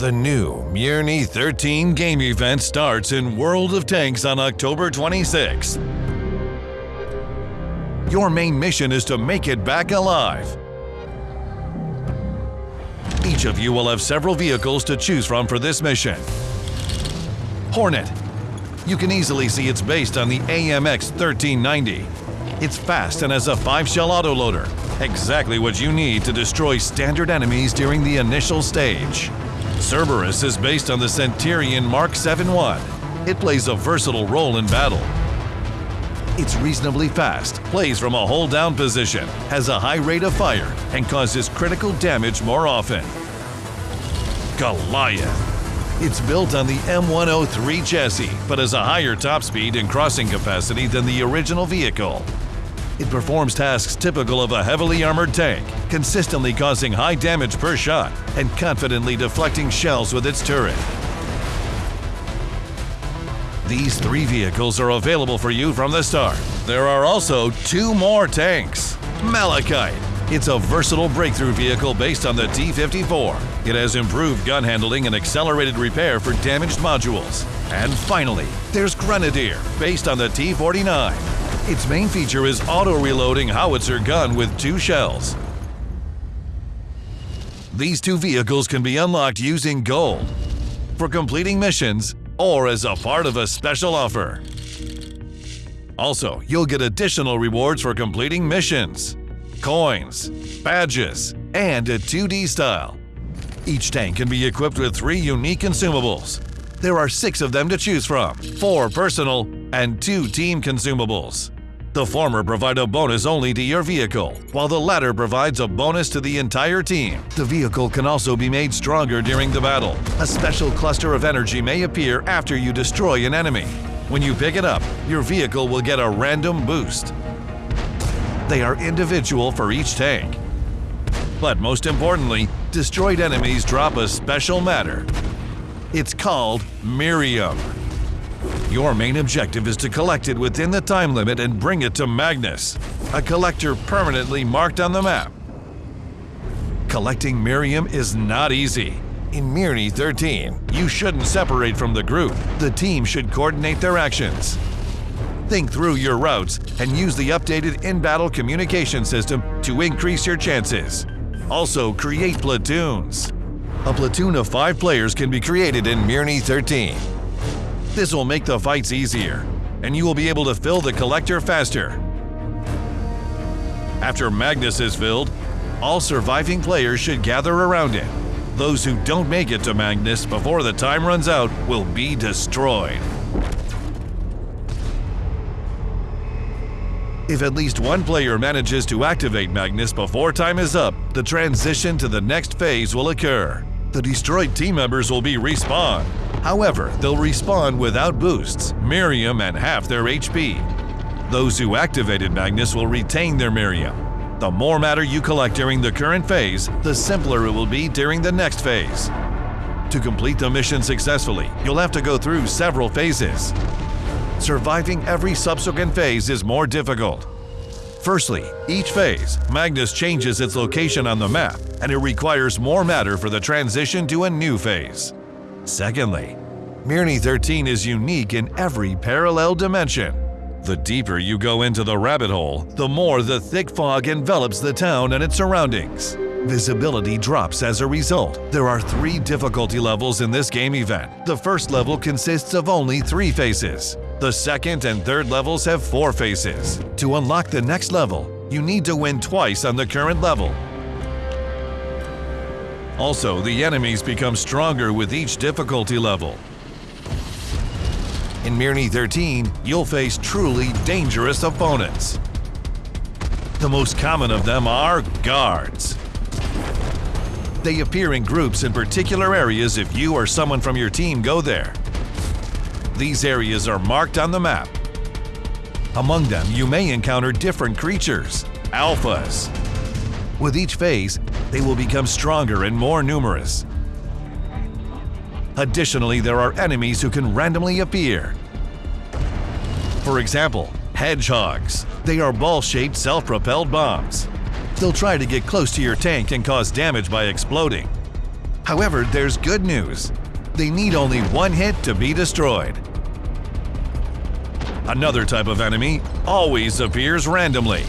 The new Mirny 13 game event starts in World of Tanks on October 26. Your main mission is to make it back alive. Each of you will have several vehicles to choose from for this mission. Hornet. You can easily see it's based on the AMX 1390. It's fast and has a 5-shell autoloader, exactly what you need to destroy standard enemies during the initial stage. Cerberus is based on the Centurion Mark 7-1. It plays a versatile role in battle. It's reasonably fast, plays from a hold-down position, has a high rate of fire, and causes critical damage more often. Goliath. It's built on the M103 chassis, but has a higher top speed and crossing capacity than the original vehicle. It performs tasks typical of a heavily armored tank, consistently causing high damage per shot and confidently deflecting shells with its turret. These three vehicles are available for you from the start. There are also two more tanks. Malachite. It's a versatile breakthrough vehicle based on the T-54. It has improved gun handling and accelerated repair for damaged modules. And finally, there's Grenadier, based on the T-49. Its main feature is auto-reloading howitzer gun with two shells. These two vehicles can be unlocked using gold, for completing missions, or as a part of a special offer. Also, you'll get additional rewards for completing missions, coins, badges, and a 2D style. Each tank can be equipped with three unique consumables. There are six of them to choose from, four personal and two team consumables. The former provide a bonus only to your vehicle, while the latter provides a bonus to the entire team. The vehicle can also be made stronger during the battle. A special cluster of energy may appear after you destroy an enemy. When you pick it up, your vehicle will get a random boost. They are individual for each tank. But most importantly, destroyed enemies drop a special matter. It's called Mirium. Your main objective is to collect it within the time limit and bring it to Magnus, a collector permanently marked on the map. Collecting Mirium is not easy. In Mirny 13, you shouldn't separate from the group. The team should coordinate their actions. Think through your routes and use the updated in-battle communication system to increase your chances. Also, create platoons. A platoon of five players can be created in Mirny 13. This will make the fights easier, and you will be able to fill the collector faster. After Magnus is filled, all surviving players should gather around it. Those who don't make it to Magnus before the time runs out will be destroyed. If at least one player manages to activate Magnus before time is up, the transition to the next phase will occur. The destroyed team members will be respawned, However, they'll respawn without boosts, Mirium and half their HP. Those who activated Magnus will retain their Mirium. The more matter you collect during the current phase, the simpler it will be during the next phase. To complete the mission successfully, you'll have to go through several phases. Surviving every subsequent phase is more difficult. Firstly, each phase, Magnus changes its location on the map, and it requires more matter for the transition to a new phase. Secondly, Mirny 13 is unique in every parallel dimension. The deeper you go into the rabbit hole, the more the thick fog envelops the town and its surroundings. Visibility drops as a result. There are three difficulty levels in this game event. The first level consists of only three faces. The second and third levels have four faces. To unlock the next level, you need to win twice on the current level. Also, the enemies become stronger with each difficulty level. In Mirny 13, you'll face truly dangerous opponents. The most common of them are guards. They appear in groups in particular areas if you or someone from your team go there. These areas are marked on the map. Among them, you may encounter different creatures, alphas. With each phase, they will become stronger and more numerous. Additionally, there are enemies who can randomly appear. For example, hedgehogs. They are ball-shaped self-propelled bombs. They'll try to get close to your tank and cause damage by exploding. However, there's good news. They need only one hit to be destroyed. Another type of enemy always appears randomly.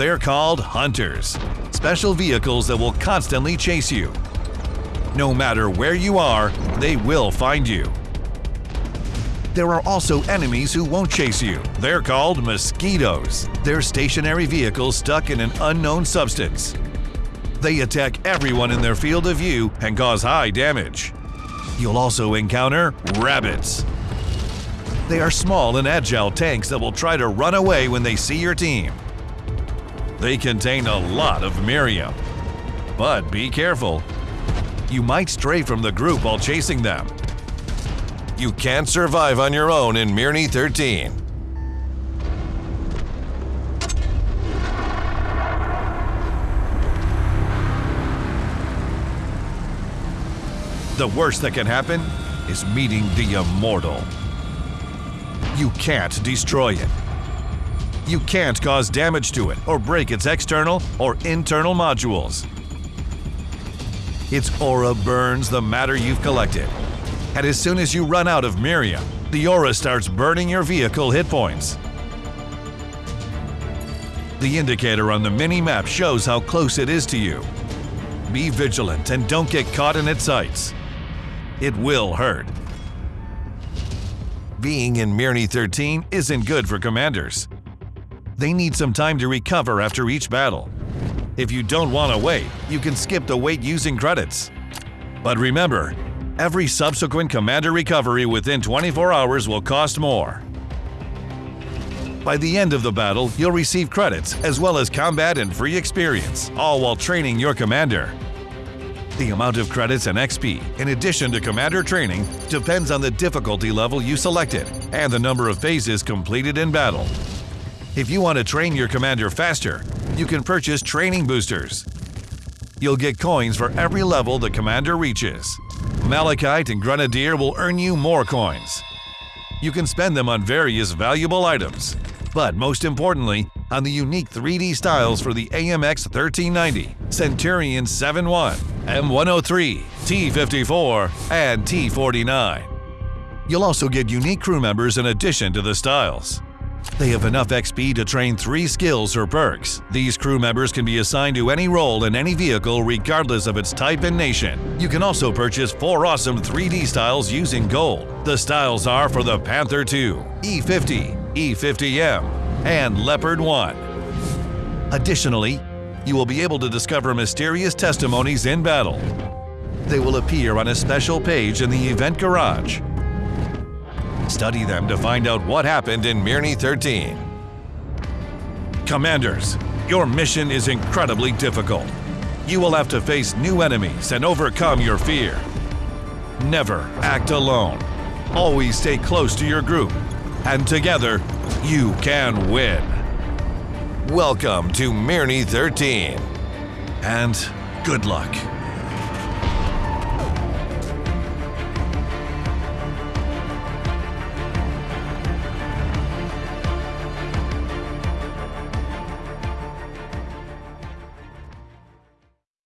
They're called hunters, special vehicles that will constantly chase you. No matter where you are, they will find you. There are also enemies who won't chase you. They're called mosquitoes. They're stationary vehicles stuck in an unknown substance. They attack everyone in their field of view and cause high damage. You'll also encounter rabbits. They are small and agile tanks that will try to run away when they see your team. They contain a lot of Mirium. But be careful. You might stray from the group while chasing them. You can't survive on your own in Mirny 13. The worst that can happen is meeting the Immortal. You can't destroy it. You can't cause damage to it or break its external or internal modules. Its aura burns the matter you've collected. And as soon as you run out of Mirium, the aura starts burning your vehicle hit points. The indicator on the mini-map shows how close it is to you. Be vigilant and don't get caught in its sights. It will hurt. Being in Mirny 13 isn't good for commanders. They need some time to recover after each battle. If you don't want to wait, you can skip the wait using credits. But remember, every subsequent commander recovery within 24 hours will cost more. By the end of the battle, you'll receive credits as well as combat and free experience, all while training your commander. The amount of credits and XP, in addition to commander training, depends on the difficulty level you selected and the number of phases completed in battle. If you want to train your commander faster, you can purchase training boosters. You'll get coins for every level the commander reaches. Malachite and Grenadier will earn you more coins. You can spend them on various valuable items, but most importantly, on the unique 3D styles for the AMX 1390, Centurion 71, M103, T54, and T49. You'll also get unique crew members in addition to the styles. They have enough XP to train three skills or perks. These crew members can be assigned to any role in any vehicle regardless of its type and nation. You can also purchase four awesome 3D styles using gold. The styles are for the Panther 2, E50, E50M, and Leopard 1. Additionally, you will be able to discover mysterious testimonies in battle. They will appear on a special page in the event garage. Study them to find out what happened in Mirny 13. Commanders, your mission is incredibly difficult. You will have to face new enemies and overcome your fear. Never act alone. Always stay close to your group. And together, you can win. Welcome to Mirny 13. And good luck.